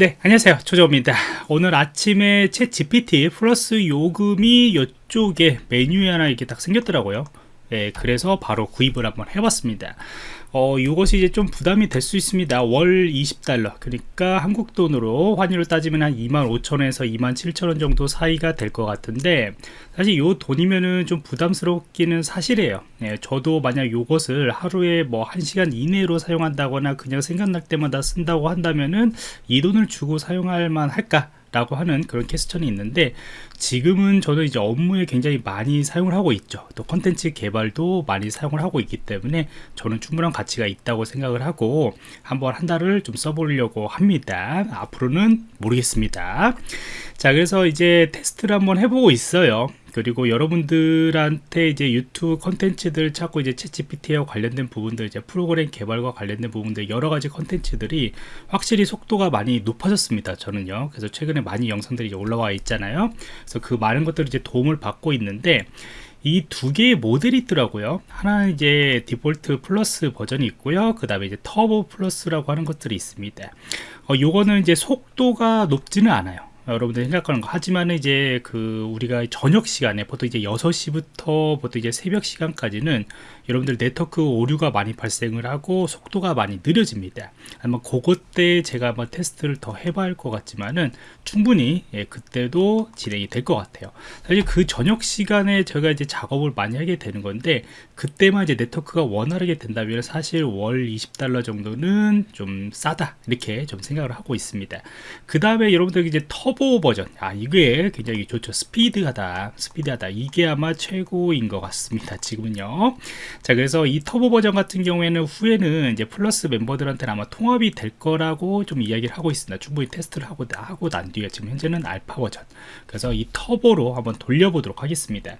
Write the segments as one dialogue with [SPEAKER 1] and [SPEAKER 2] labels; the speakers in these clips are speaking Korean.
[SPEAKER 1] 네 안녕하세요. 조조입니다. 오늘 아침에 챗 GPT 플러스 요금이 이쪽에 메뉴에 하나 이렇게 딱 생겼더라고요 네, 그래서 바로 구입을 한번 해봤습니다 어, 이것이 이제 좀 부담이 될 수 있습니다. 월 20달러. 그러니까 한국 돈으로 환율을 따지면 한 25,000원에서 27,000원 정도 사이가 될 것 같은데, 사실 이 돈이면은 좀 부담스럽기는 사실이에요. 예, 저도 만약 이것을 하루에 뭐 1시간 이내로 사용한다거나 그냥 생각날 때마다 쓴다고 한다면은 이 돈을 주고 사용할 만 할까? 라고 하는 그런 캐스천이 있는데 지금은 저는 이제 업무에 굉장히 많이 사용을 하고 있죠. 또 컨텐츠 개발도 많이 사용을 하고 있기 때문에 저는 충분한 가치가 있다고 생각을 하고 한번 한 달을 좀 써보려고 합니다. 앞으로는 모르겠습니다. 자 그래서 이제 테스트를 한번 해보고 있어요 그리고 여러분들한테 이제 유튜브 컨텐츠들 찾고 이제 채 GPT와 관련된 부분들 이제 프로그램 개발과 관련된 부분들 여러 가지 컨텐츠들이 확실히 속도가 많이 높아졌습니다 저는요. 그래서 최근에 많이 영상들이 이제 올라와 있잖아요. 그래서 그 많은 것들을 이제 도움을 받고 있는데 이두 개의 모델이 있더라고요. 하나는 이제 디폴트 플러스 버전이 있고요. 그 다음에 이제 터보 플러스라고 하는 것들이 있습니다. 어, 요거는 이제 속도가 높지는 않아요 여러분들 생각하는 거. 하지만 이제 그 우리가 저녁 시간에 보통 이제 6시부터 보통 이제 새벽 시간까지는 여러분들 네트워크 오류가 많이 발생을 하고 속도가 많이 느려집니다. 아마 그것 때 제가 한번 테스트를 더 해봐야 할 것 같지만은 충분히 예, 그때도 진행이 될 것 같아요. 사실 그 저녁 시간에 제가 이제 작업을 많이 하게 되는 건데 그때만 이제 네트워크가 원활하게 된다면 사실 월 20달러 정도는 좀 싸다. 이렇게 좀 생각을 하고 있습니다. 그 다음에 여러분들 이제 터보 버전. 아 이게 굉장히 좋죠. 스피드하다. 스피드하다. 이게 아마 최고인 것 같습니다 지금은요. 자 그래서 이 터보 버전 같은 경우에는 후에는 이제 플러스 멤버들한테는 아마 통합이 될 거라고 좀 이야기를 하고 있습니다. 충분히 테스트를 하고, 하고 난 뒤에 지금 현재는 알파 버전. 그래서 이 터보로 한번 돌려보도록 하겠습니다.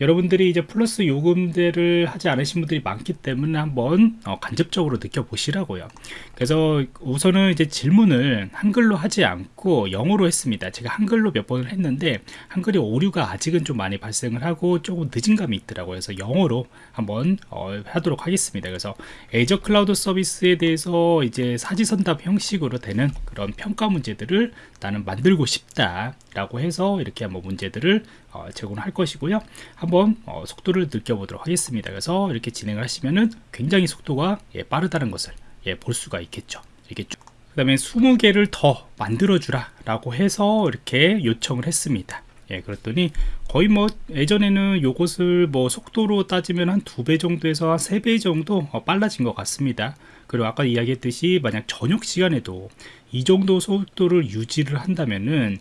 [SPEAKER 1] 여러분들이 이제 플러스 요금제를 하지 않으신 분들이 많기 때문에 한번 어, 간접적으로 느껴보시라고요. 그래서 우선은 이제 질문을 한글로 하지 않고 영어로 했습니다 제가 한글로 몇 번을 했는데 한글이 오류가 아직은 좀 많이 발생을 하고 조금 늦은 감이 있더라고요. 그래서 영어로 한번 어, 하도록 하겠습니다. 그래서 에이저 클라우드 서비스에 대해서 이제 사지선답 형식으로 되는 그런 평가 문제들을 나는 만들고 싶다 라고 해서 이렇게 한번 문제들을 어, 제공할 것이고요. 한번 어, 속도를 느껴보도록 하겠습니다. 그래서 이렇게 진행을 하시면은 굉장히 속도가 예, 빠르다는 것을 예, 볼 수가 있겠죠. 이렇게 쭉. 그 다음에 20개를 더 만들어 주라 라고 해서 이렇게 요청을 했습니다. 예, 그랬더니 거의 뭐 예전에는 요것을 뭐 속도로 따지면 한 두 배 정도에서 한 세 배 정도 어, 빨라진 것 같습니다. 그리고 아까 이야기했듯이 만약 저녁 시간에도 이 정도 속도를 유지를 한다면은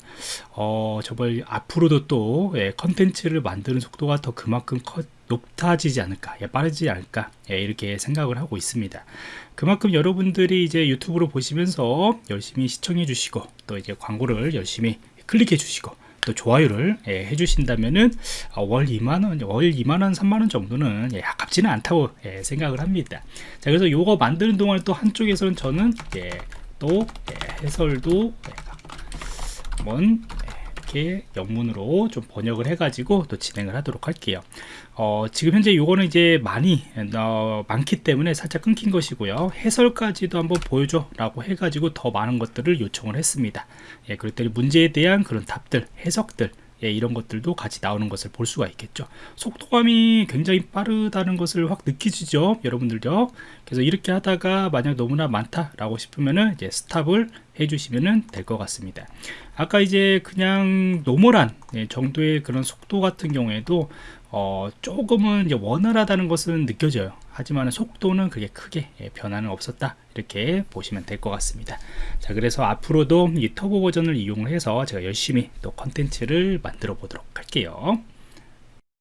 [SPEAKER 1] 어 정말 앞으로도 또 예, 컨텐츠를 만드는 속도가 더 그만큼 커, 높아지지 않을까 예, 빠르지 않을까 예, 이렇게 생각을 하고 있습니다. 그만큼 여러분들이 이제 유튜브로 보시면서 열심히 시청해 주시고 또 이제 광고를 열심히 클릭해 주시고 또 좋아요를 예, 해주신다면은 어, 월 2만원 월 2만원 3만원 정도는 예, 아깝지는 않다고 예, 생각을 합니다. 자 그래서 요거 만드는 동안 또 한쪽에서는 저는 예, 또 예, 해설도 예, 한번 이렇게 영문으로 좀 번역을 해가지고 또 진행을 하도록 할게요. 어, 지금 현재 요거는 이제 많이 어, 많기 때문에 살짝 끊긴 것이고요. 해설까지도 한번 보여줘 라고 해가지고 더 많은 것들을 요청을 했습니다. 예, 그랬더니 문제에 대한 그런 답들, 해석들 예, 이런 것들도 같이 나오는 것을 볼 수가 있겠죠. 속도감이 굉장히 빠르다는 것을 확 느끼시죠 여러분들요 그래서 이렇게 하다가 만약 너무나 많다 라고 싶으면은 이제 stop을 해주시면 될 것 같습니다. 아까 이제 그냥 normal한 예, 정도의 그런 속도 같은 경우에도 어, 조금은 이제 원활하다는 것은 느껴져요. 하지만 속도는 그게 크게 예, 변화는 없었다 이렇게 보시면 될 것 같습니다. 자 그래서 앞으로도 이 터보 버전을 이용해서 제가 열심히 또 컨텐츠를 만들어 보도록 할게요